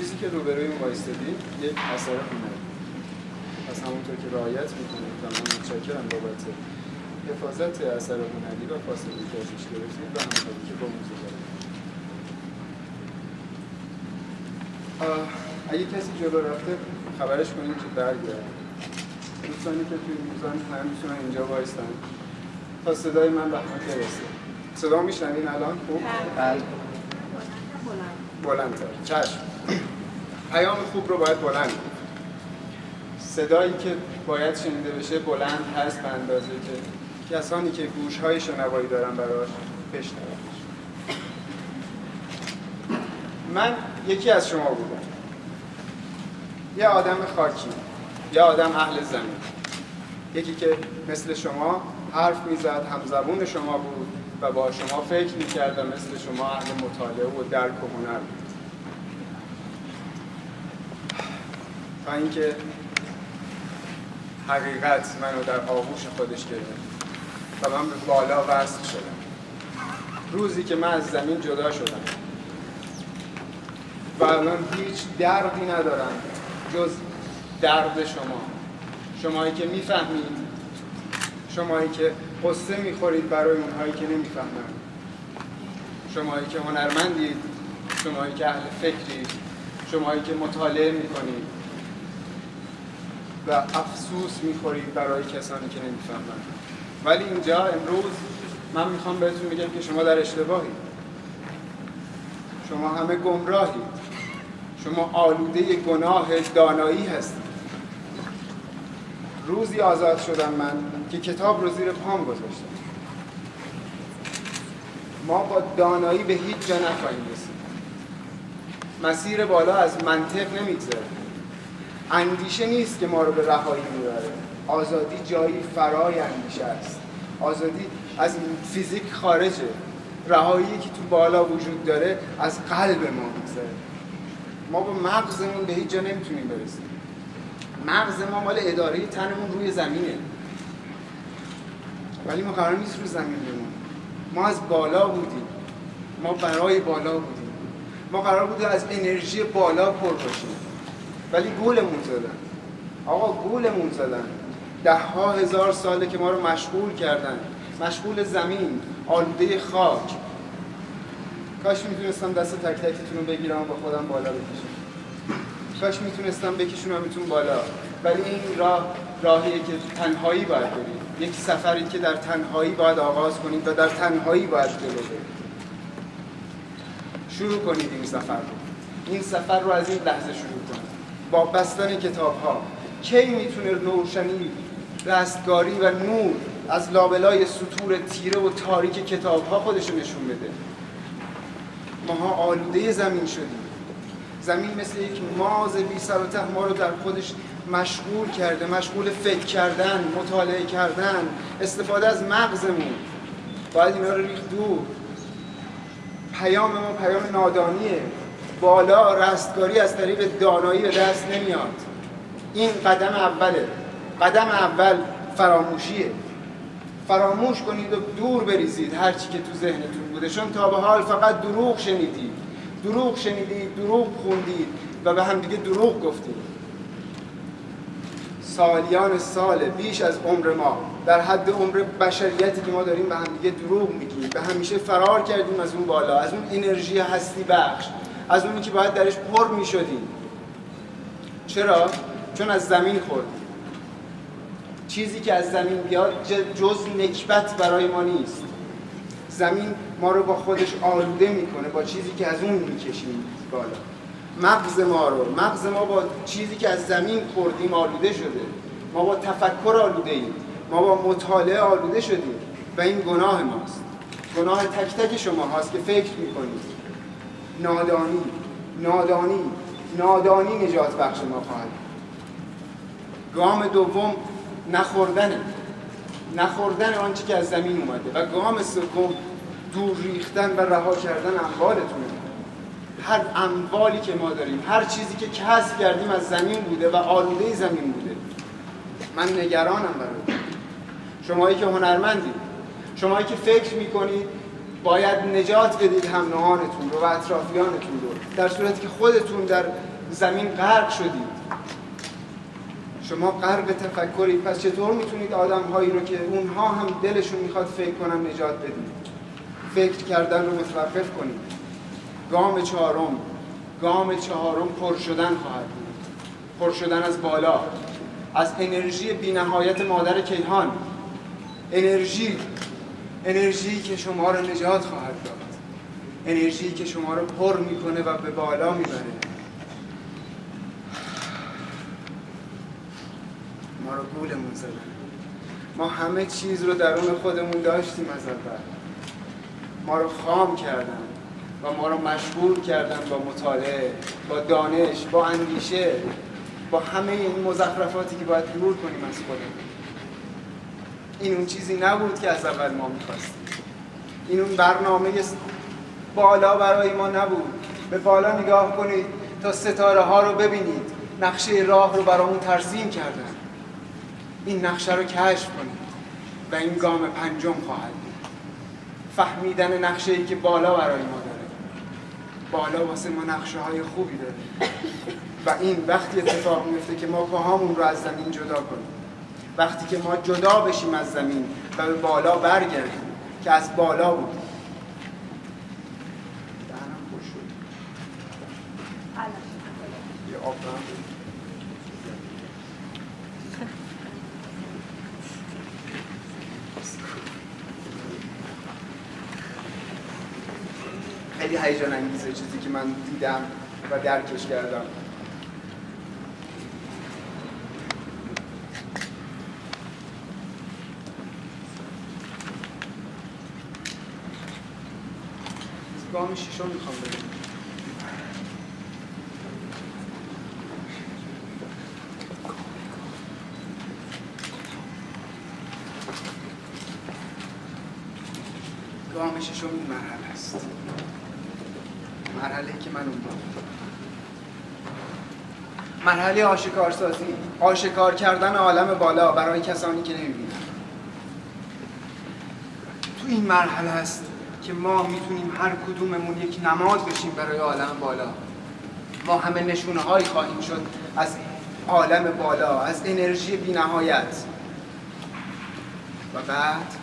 چیزی که روبروی ما وایستادیم یک اثر هنری پس همونطور که رعایت می‌کنید و من متشکرم بابت حفاظت اثر هنری و فاصله که ازش گرفتید و همکاری که با موزه دارید اگه کسی جلو رفته خبرش کنید که برگرد دوستانی که توی موزن هم می‌تونن اینجا وایستن. تا صدای من به همه برسه. صدا میشنوین الان؟ خوب؟ بله. بلندتر. چشم. پیام خوب رو باید بلند صدایی که باید شنیده بشه بلند هست به اندازه که کسانی که گوشهای شنوایی دارن براش بشنون. من یکی از شما بودم. یه آدم خاکی یه آدم اهل زمین. یکی که مثل شما حرف می‌زد همزبون شما بود و با شما فکر می‌کرد و مثل شما اهل مطالعه و درک و هنر بود. اینکه حقیقت منو در آغوش خودش گرفت و من به بالا وصل شدم. روزی که من از زمین جدا شدم. و الان هیچ دردی ندارم جز درد شما. شمایی که می‌فهمید شمایی که قصه می‌خورید برای اونهایی که نمی‌فهمند شمایی که هنرمندید شمایی که اهل فکرید شمایی که مطالعه می‌کنید. و افسوس می‌خورید برای کسانی که نمی‌فهمند. ولی اینجا امروز من می‌خوام بهتون بگم که شما در اشتباهید. شما همه گمراهید. شما آلوده گناه دانایی هستید. روزی آزاد شدم من که کتاب رو زیر پام گذاشتم. ما با دانایی به هیچ جا نخواهیم رسید. مسیر بالا از منطق نمیگذره. اندیشه نیست که ما رو به رهایی می‌بره. آزادی جایی فرای اندیشه است. آزادی از فیزیک خارجه. رهایی که تو بالا وجود داره از قلب ما میگذره. ما با مغزمون به هیچ جا نمی‌تونیم برسیم. مغز ما مال اداره تنمون روی زمینه. ولی ما قرار نیست رو زمین بمونیم. ما از بالا بودیم. ما برای بالا بودیم. ما قرار بود از انرژی بالا پر باشیم. ولی گولمون زدن. آقا گولمون زدن. ده ها هزار ساله که ما رو مشغول کردن. مشغول زمین آلوده خاک. کاش می‌تونستم دست تک تکتون رو بگیرم و با خودم بالا بکشم. کاش می‌تونستم بکشونمتون بالا. ولی این راه راهیه که تنهایی باید برید یک سفری که در تنهایی باید آغاز کنید و در تنهایی باید جلو برید شروع کنید این سفر رو. این سفر رو از این لحظه شروع کنید. با بستن کتاب ها کی می‌تونه روشنی رستگاری و نور از لابلای سطور تیره و تاریک کتاب ها خودشو نشون بده؟ ماها آلوده زمین شدیم. زمین مثل یک ماز بی سر و ته ما رو در خودش مشغول کرده مشغول فکر کردن مطالعه کردن استفاده از مغزمون. باید اینا رو ریخت دور. پیام ما پیام نادانیه. بالا رستگاری از طریق دانایی به دست نمیاد. این قدم اوله. قدم اول فراموشیه. فراموش کنید و دور بریزید هرچی که تو ذهنتون بوده. چون تا به حال فقط دروغ شنیدید. دروغ شنیدید دروغ خوندید و به همدیگه دروغ گفتید. سالیان سال بیش از عمر ما در حد عمر بشریتی که ما داریم به همدیگه دروغ میگیم. به همیشه فرار کردیم از اون بالا از اون انرژی هستی بخش. از اونی که باید درش پر می‌شدیم چرا؟ چون از زمین خوردیم چیزی که از زمین بیاد جز نکبت برای ما نیست. زمین ما رو با خودش آلوده می‌کنه با چیزی که از اون می‌کشیم بالا. مغز ما رو مغز ما با چیزی که از زمین خوردیم آلوده شده. ما با تفکر آلوده ایم. ما با مطالعه آلوده شدیم. و این گناه ماست. گناه تک تک شما هاست که فکر می‌کنید. نادانی. نادانی. نادانی نجات بخش ما خواهد. گام دوم نخوردنه نخوردن آنچه که از زمین اومده و گام سوم دور ریختن و رها کردن اموالتونه هر اموالی که ما داریم هر چیزی که کسب کردیم از زمین بوده و آلوده زمین بوده. من نگرانم برای شمایی که هنرمندید شما که فکر می‌کنید باید نجات بدید هم نهانتون رو و اطرافیانتون رو. در صورتی که خودتون در زمین غرق شدید. شما غرق تفکرید پس چطور می‌تونید آدم هایی رو که اونها هم دلشون می‌خواد فکر کنن نجات بدید؟ فکر کردن رو متوقف کنید. گام چهارم. گام چهارم پر شدن خواهد بود. پر شدن از بالا. از انرژی بینهایت مادر کیهان. انرژی انرژی که شما رو نجات خواهد داد. انرژی که شما رو پر می‌کنه و به بالا می‌بره. ما رو گولمون زدن. ما همه چیز رو درون خودمون داشتیم از اول. ما رو خام کردن و ما رو مشغول کردن با مطالعه با دانش با اندیشه با همه این مزخرفاتی که باید دور کنیم از خودمون. این اون چیزی نبود که از اول ما می‌خواستیم. این اون برنامه بالا برای ما نبود. به بالا نگاه کنید تا ستاره ها رو ببینید. نقشه راه رو برامون ترسیم کردن. این نقشه رو کشف کنید و این گام پنجم خواهد بود. فهمیدن نقشه ای که بالا برای ما داره. بالا واسه ما نقشه های خوبی داره. و این وقتی اتفاق میفته که ما پاهامون رو از زمین جدا کنیم. وقتی که ما جدا بشیم از زمین و به بالا برگردیم که از بالا بود. خیلی هیجان انگیزه چیزی که من دیدم و درکش کردم. گام ششم می‌خوام بگم گام ششم این مرحله است. مرحله که من اون مرحله آشکار سازی آشکار کردن عالم بالا برای کسانی که نمی‌بینن تو این مرحله است که ما می‌تونیم هر کدوممون یک نماد بشیم برای عالم بالا. ما همه نشونه هایی خواهیم شد از عالم بالا از انرژی بی نهایت و بعد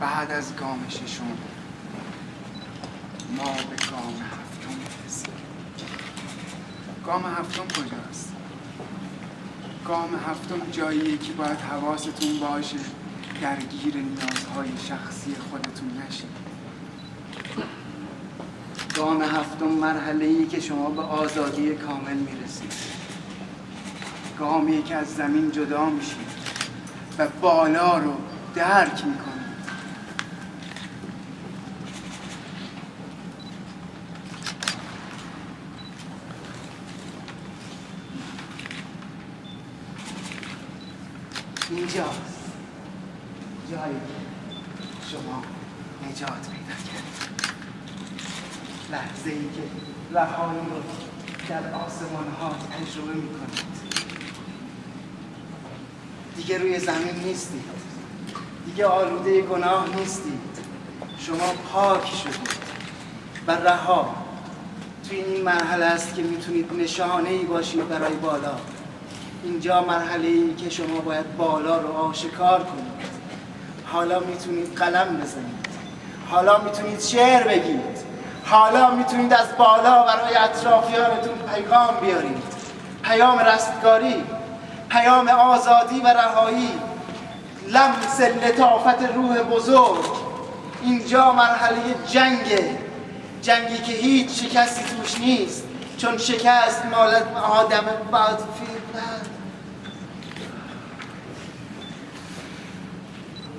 بعد از گام ششم ما به گام هفتم می‌رسیم گام هفتم کجاست؟ گام هفتم جایی که باید حواستون باشه. درگیر نیازهای شخصی خودتون نشید. گام هفتم مرحله ای که شما به آزادی کامل می‌رسید. گامی که از زمین جدا میشید و بالا رو درک می‌کنید. اینجاست. جایی شما نجات پیدا کرد لحظه ای که رهایی رو در آسمان ها تجربه می کنید دیگه روی زمین نیستید. دیگه آلوده گناه نیستید. شما پاک شدید. و رها توی این مرحله است که می‌تونید نشانه ای باشید برای بالا. اینجا مرحله ای که شما باید بالا رو آشکار کنید. حالا می‌تونید قلم بزنید. حالا می‌تونید شعر بگید. حالا می‌تونید از بالا برای اطرافیانتون پیغام بیارید. پیام رستگاری پیام آزادی و رهایی. لمس لطافت روح بزرگ. اینجا مرحله جنگه. جنگی که هیچ شکستی توش نیست. چون شکست مال آدم بعد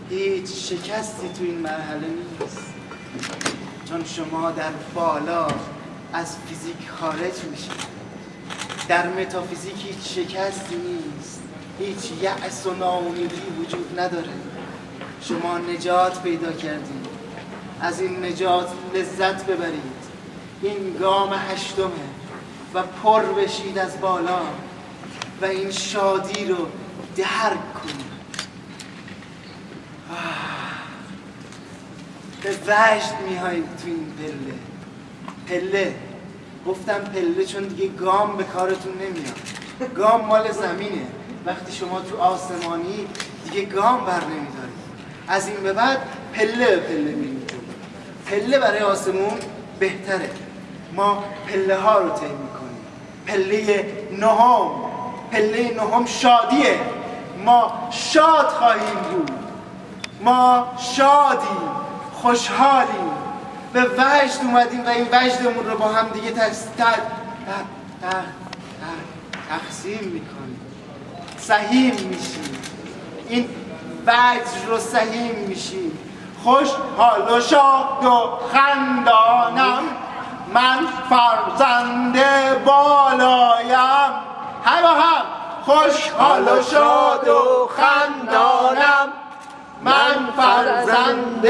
هیچ شکستی تو این مرحله نیست. چون شما در بالا از فیزیک خارج میشید. در متافیزیک هیچ شکستی نیست. هیچ یأس و ناامیدی وجود نداره. شما نجات پیدا کردید. از این نجات لذت ببرید. این گام هشتمه و پر بشید از بالا و این شادی رو درک کنید. به وجد میایید تو این پله. پله. گفتم پله چون دیگه گام به کارتون نمیاد. گام مال زمینه. وقتی شما تو آسمانی دیگه گام بر نمیدارید. از این به بعد پله پله میریم. پله برای آسمون بهتره. ما پله ها رو طی می‌کنیم. پله نهم. پله نهم شادیه. ما شاد خواهیم بود. ما شادیم. خوشحالیم. به وجد اومدیم و این وجدمون رو با هم دیگه تقسیم می‌کنیم. سهیم میشیم. این وجد رو سهیم میشیم. خوش حال و شاد و خندانم. من فرزند بالایم. هم هم. خوش حال و شاد و خندانم. من فرزند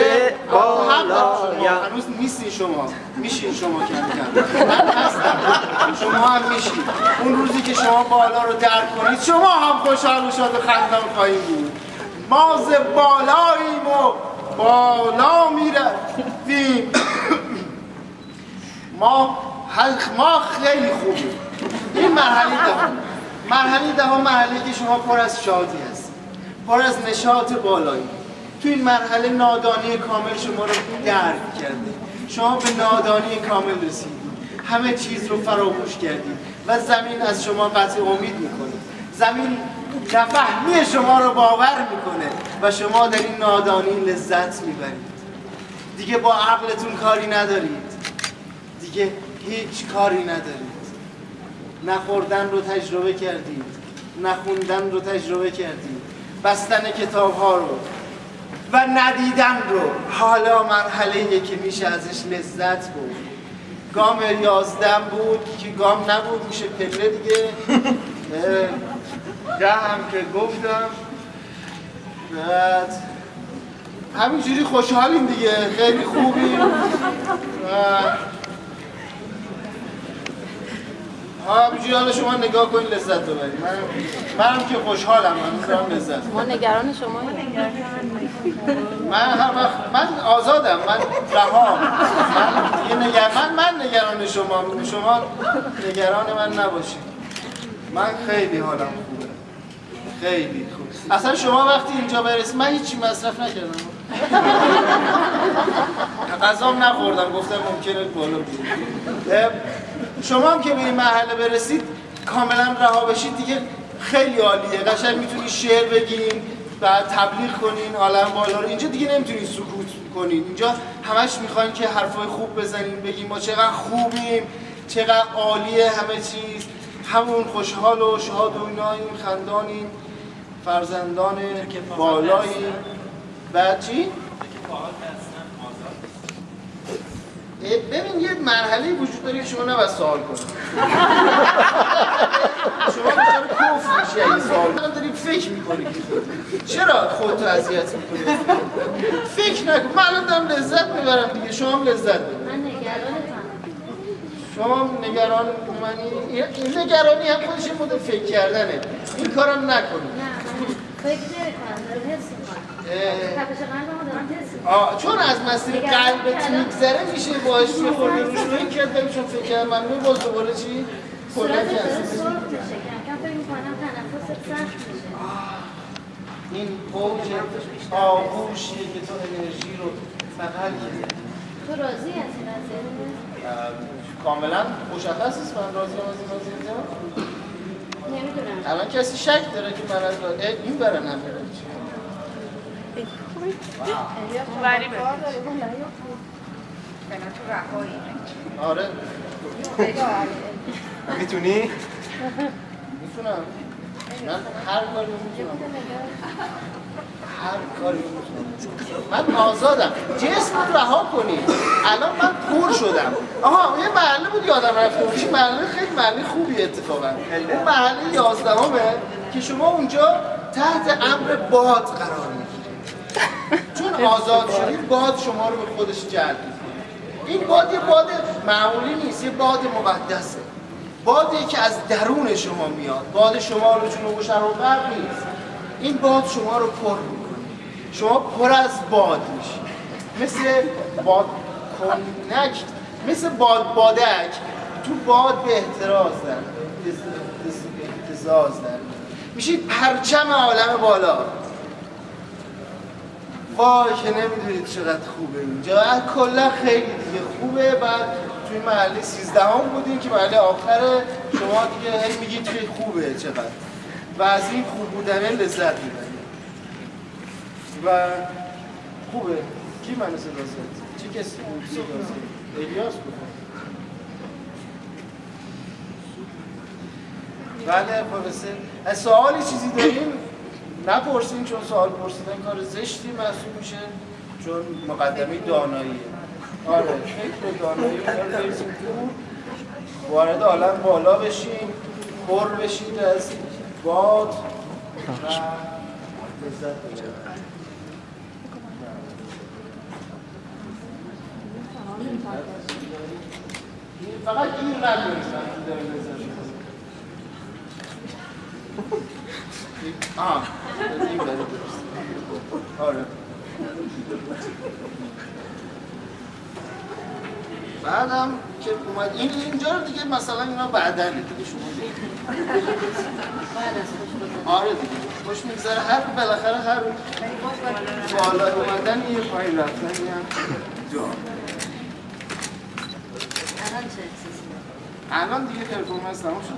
بالایم هنوز نیستی شما. میشین شما کم کم من هستم. شما هم میشین. اون روزی که شما بالا رو درک کنید شما هم خوشحال و شاد و خندان خواهید بود. ما ز بالاییم و بالا می‌رفتیم. ما ما خیلی خوبیم. این مرحله دهم. مرحله دهم مرحله که شما پر از شادی هست. پر از نشاط بالایی. تو این مرحله نادانی کامل شما رو درک کرده شما به نادانی کامل رسیدید. همه چیز رو فراموش کردید و زمین از شما قطع امید می‌کنه. زمین نفهمی شما رو باور می‌کنه و شما در این نادانی لذت می‌برید. دیگه با عقلتون کاری ندارید. دیگه هیچ کاری ندارید. نخوردن رو تجربه کردید نخوندن رو تجربه کردید. بستن کتاب ها رو. و ندیدن رو. حالا مرحله که میشه ازش لذت بود. گام یازدم بود که گام نبود میشه پله دیگه. ده هم که گفتم. بعد همینجوری خوشحالیم دیگه. خیلی خوبیم. همینجوری حالا شما نگاه کنید لذت ببرید. من منم که خوشحالم من لذت ما نگران شما من هر من آزادم من رها. من نگر... من من نگران شما شما نگران من نباشید. من خیلی حالم خوبه. خیلی خوب. اصلا شما وقتی اینجا برسید من هیچی مصرف نکردم. غذام نخوردم گفتم ممکنه بالا شما هم که به این مرحله برسید کاملا رها بشید. دیگه خیلی عالیه. قشنگ می‌تونی شعر بگین بعد تبلیغ کنین عالم بالا رو. اینجا دیگه نمی‌تونین سکوت کنین. اینجا همش می‌خواین که حرفای خوب بزنین بگیم ما چقدر خوبیم چقدر عالیه همه چیز. همون خوشحال و شاد و ایناییم خندانیم فرزندان بالایی. بعد چی؟ ببین یه مرحله وجود داره شما نباید سوال کنید. شما بچه کف میشه؟ این سوال من داریم فکر می‌کنی چرا خودتو اذیت می‌کنی؟ فکر نکن. من الان دارم لذت می‌برم دیگه. شما هم لذت ببرید من نگرانتم. شما نگران منی این نگرانی هم خودش مدل فکر کردنه. این کارم نکنید نه فکر نمی‌کنم. حس آه چون از مسیر قلبت میگذره میشه باش یه خورده روش رو کرد ببین چون فکر من باز دوباره چی؟ صورت داره کنسل سرخ میشه کم کم فکر می‌کنم تنفست سخت میشه. این اوج آغوشیه که تو انرژی رو بغل کرد تو راضی از این کاملا مشخص است من راضی از این وضعیت نمی‌دونم. الان کسی شک داره که من از این ببین تو رهایی. آره. می‌تونی؟ می‌تونم. من هر کاری می‌تونم. هر کاری می‌تونم. من آزادم. جسم رو رها کنید الان من پور شدم. آها یه محله بود یادم رفته بود این محله؟ خیلی محله خوبی اتفاقا. اون محله یازدهمه که شما اونجا تحت امر باد قرار می‌گیرید چون آزاد شدید باد شما رو به خودش جلب می‌کنه. این باد یه باد معمولی نیست یه باد مقدسه. بادی که از درون شما میاد. باد شما رو جنوب و شرق غرب نیست. این باد شما رو پر می‌کنه. شما پر از باد میشید مثل باد کنک مثل باد بادک. تو باد به احتراز در احتزاز در. میشید پرچم عالم بالا. وای که نمی‌دونید چقدر خوبه اینجا. کلا خیلی دیگه خوبه. بعد توی محله 13 هم بودیم که محله آخر شما دیگه هی میگید که خوبه چقدر؟ و از این خوب بودن لذت می‌برید. و خوبه. کی منو صدا زد؟ چه کسی بود؟ صدا زد. الیاس بود. بله پروفسور. سوالی چیزی داریم نپرسین چون سوال پرسیدن کار زشتی محسوب میشه چون مقدمه داناییه. آره. فکر دانایی رو بریزیم وارد عالم بالا بشین پر بشید از باد. و فقط این نکنید آه. آره. بعدم که اومد این اینجا رو دیگه مثلا اینا بعدن دیگه شما دیگه آره دیگه. خوش میگذره. هر بالاخره هر بالا اومدن یه پایین رفتن هم جا؟ الان دیگه پرفورمنس تمام شد